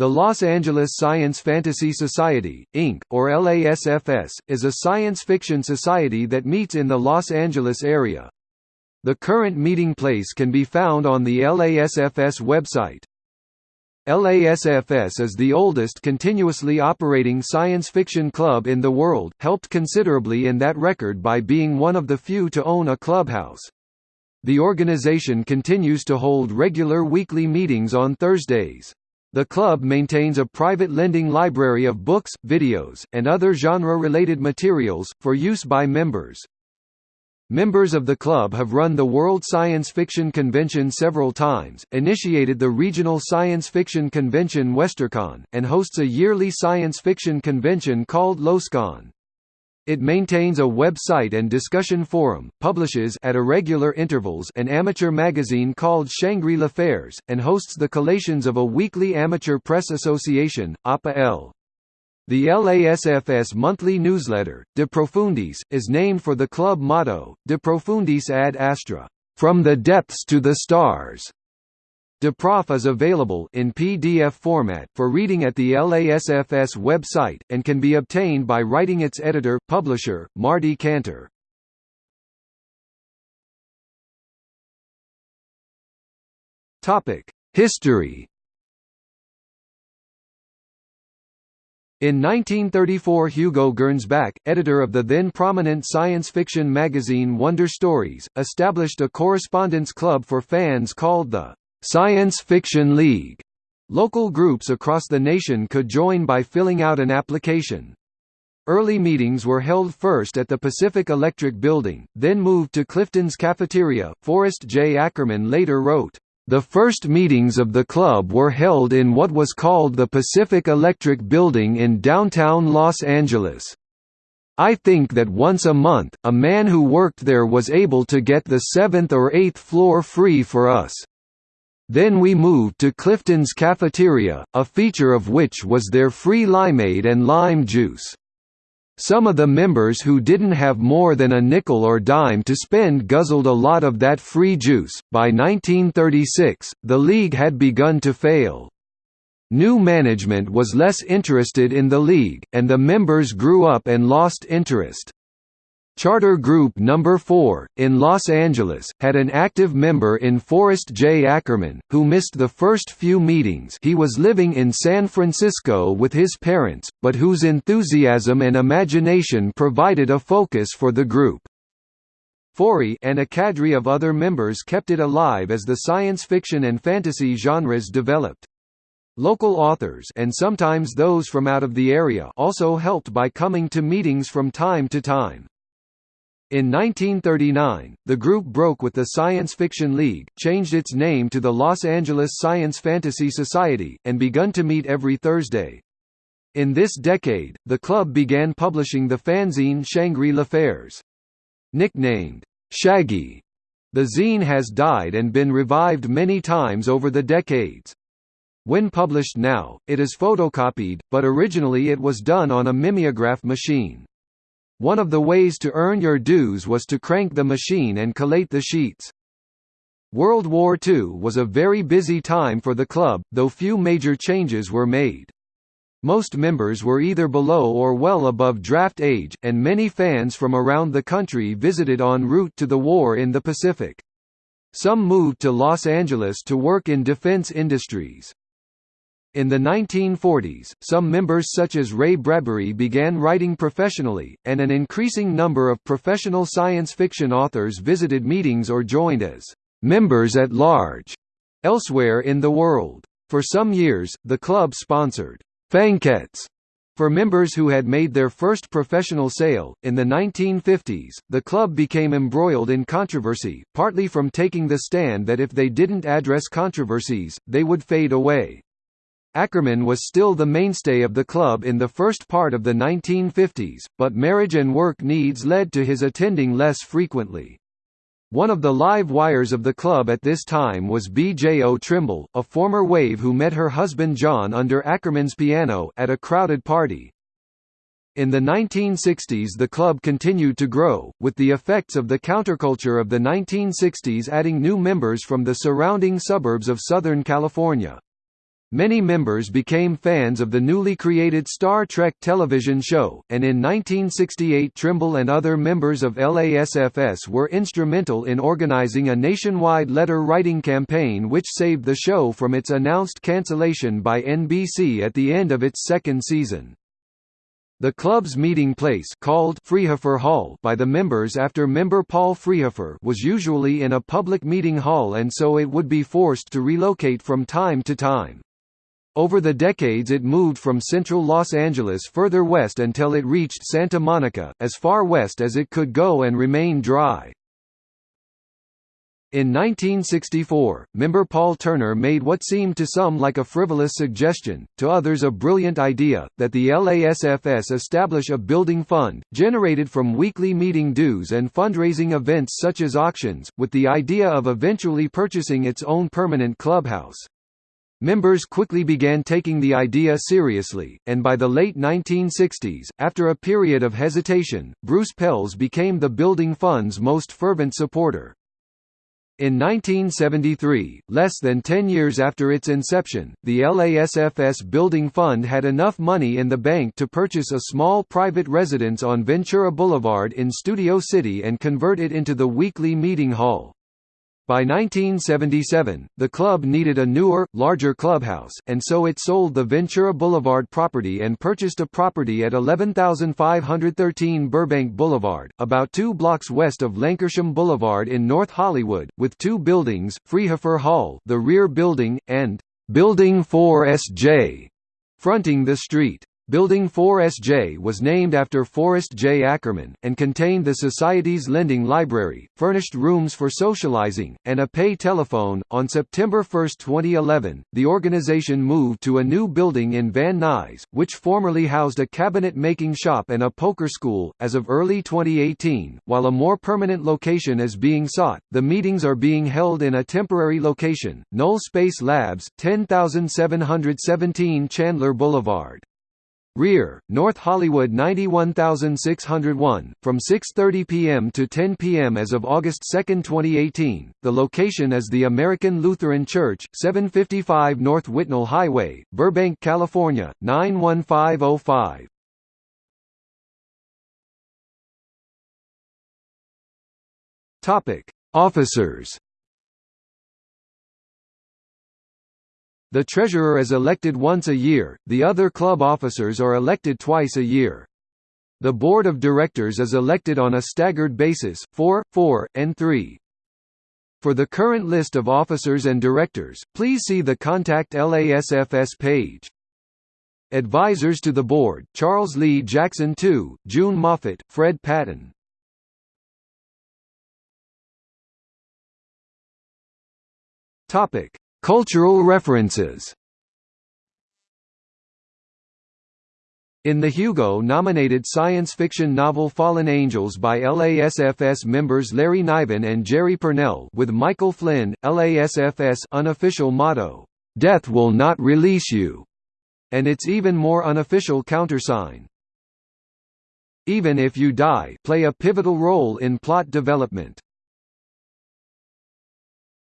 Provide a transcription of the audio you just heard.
The Los Angeles Science Fantasy Society, Inc., or LASFS, is a science fiction society that meets in the Los Angeles area. The current meeting place can be found on the LASFS website. LASFS is the oldest continuously operating science fiction club in the world, helped considerably in that record by being one of the few to own a clubhouse. The organization continues to hold regular weekly meetings on Thursdays. The club maintains a private lending library of books, videos, and other genre-related materials, for use by members. Members of the club have run the World Science Fiction Convention several times, initiated the regional science fiction convention WesterCon, and hosts a yearly science fiction convention called LosCon. It maintains a website and discussion forum, publishes at irregular intervals an amateur magazine called Shangri-L'Affaires, and hosts the collations of a weekly amateur press association, APA-L. The LASFS monthly newsletter, De Profundis, is named for the club motto, De Profundis ad Astra, from the depths to the stars. DeProf is available in PDF format for reading at the LASFS website, and can be obtained by writing its editor, publisher, Marty Cantor. History In 1934 Hugo Gernsback, editor of the then prominent science fiction magazine Wonder Stories, established a correspondence club for fans called the Science Fiction League. Local groups across the nation could join by filling out an application. Early meetings were held first at the Pacific Electric Building, then moved to Clifton's Cafeteria. Forrest J. Ackerman later wrote, The first meetings of the club were held in what was called the Pacific Electric Building in downtown Los Angeles. I think that once a month, a man who worked there was able to get the seventh or eighth floor free for us. Then we moved to Clifton's cafeteria, a feature of which was their free limeade and lime juice. Some of the members who didn't have more than a nickel or dime to spend guzzled a lot of that free juice. By 1936, the league had begun to fail. New management was less interested in the league, and the members grew up and lost interest. Charter Group No. 4, in Los Angeles, had an active member in Forrest J. Ackerman, who missed the first few meetings he was living in San Francisco with his parents, but whose enthusiasm and imagination provided a focus for the group. Forry and a cadre of other members kept it alive as the science fiction and fantasy genres developed. Local authors and sometimes those from out of the area also helped by coming to meetings from time to time. In 1939, the group broke with the Science Fiction League, changed its name to the Los Angeles Science Fantasy Society, and begun to meet every Thursday. In this decade, the club began publishing the fanzine Shangri-L'Affaires. Nicknamed, Shaggy, the zine has died and been revived many times over the decades. When published now, it is photocopied, but originally it was done on a mimeograph machine. One of the ways to earn your dues was to crank the machine and collate the sheets. World War II was a very busy time for the club, though few major changes were made. Most members were either below or well above draft age, and many fans from around the country visited en route to the war in the Pacific. Some moved to Los Angeles to work in defense industries. In the 1940s, some members such as Ray Bradbury began writing professionally, and an increasing number of professional science fiction authors visited meetings or joined as members at large elsewhere in the world. For some years, the club sponsored Fanquets for members who had made their first professional sale, in the 1950s, the club became embroiled in controversy, partly from taking the stand that if they didn't address controversies, they would fade away. Ackerman was still the mainstay of the club in the first part of the 1950s, but marriage and work needs led to his attending less frequently. One of the live wires of the club at this time was B.J.O. Trimble, a former wave who met her husband John under Ackerman's piano at a crowded party. In the 1960s the club continued to grow, with the effects of the counterculture of the 1960s adding new members from the surrounding suburbs of Southern California. Many members became fans of the newly created Star Trek television show, and in 1968 Trimble and other members of LASFS were instrumental in organizing a nationwide letter-writing campaign which saved the show from its announced cancellation by NBC at the end of its second season. The club's meeting place called Freehafer Hall by the members after member Paul Freehafer was usually in a public meeting hall and so it would be forced to relocate from time to time. Over the decades it moved from central Los Angeles further west until it reached Santa Monica, as far west as it could go and remain dry. In 1964, member Paul Turner made what seemed to some like a frivolous suggestion, to others a brilliant idea, that the LASFS establish a building fund, generated from weekly meeting dues and fundraising events such as auctions, with the idea of eventually purchasing its own permanent clubhouse. Members quickly began taking the idea seriously, and by the late 1960s, after a period of hesitation, Bruce Pelz became the Building Fund's most fervent supporter. In 1973, less than 10 years after its inception, the LASFS Building Fund had enough money in the bank to purchase a small private residence on Ventura Boulevard in Studio City and convert it into the weekly meeting hall. By 1977, the club needed a newer, larger clubhouse, and so it sold the Ventura Boulevard property and purchased a property at 11513 Burbank Boulevard, about two blocks west of Lankershim Boulevard in North Hollywood, with two buildings, Freehafer Hall the rear building, and Building 4SJ, fronting the street. Building 4SJ was named after Forrest J. Ackerman, and contained the Society's lending library, furnished rooms for socializing, and a pay telephone. On September 1, 2011, the organization moved to a new building in Van Nuys, which formerly housed a cabinet making shop and a poker school. As of early 2018, while a more permanent location is being sought, the meetings are being held in a temporary location, Null Space Labs, 10717 Chandler Boulevard. Rear, North Hollywood 91601, from 6.30 p.m. to 10 p.m. as of August 2, 2018. The location is the American Lutheran Church, 755 North Whitnall Highway, Burbank, California, 91505. Topic: Officers The treasurer is elected once a year, the other club officers are elected twice a year. The board of directors is elected on a staggered basis 4, 4, and 3. For the current list of officers and directors, please see the Contact LASFS page. Advisors to the board, Charles Lee Jackson II, June Moffett, Fred Patten. Topic: Cultural references In the Hugo-nominated science fiction novel Fallen Angels by LASFS members Larry Niven and Jerry Pournelle with Michael Flynn, LASFS unofficial motto, "'Death will not release you' and its even more unofficial countersign, "'Even if you die' play a pivotal role in plot development.